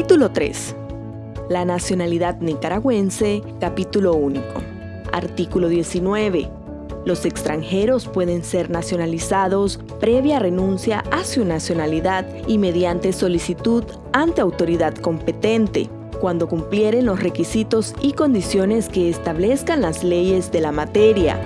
Título 3. La nacionalidad nicaragüense, capítulo único. Artículo 19. Los extranjeros pueden ser nacionalizados previa renuncia a su nacionalidad y mediante solicitud ante autoridad competente, cuando cumplieren los requisitos y condiciones que establezcan las leyes de la materia,